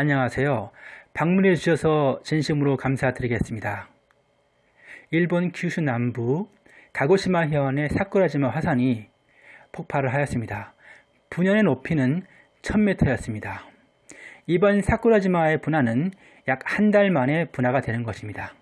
안녕하세요. 방문해 주셔서 진심으로 감사드리겠습니다. 일본 규슈 남부 가고시마 해안의 사쿠라지마 화산이 폭발을 하였습니다. 분연의 높이는 1000m였습니다. 이번 사쿠라지마의 분화는 약 한 달 만에 분화가 되는 것입니다.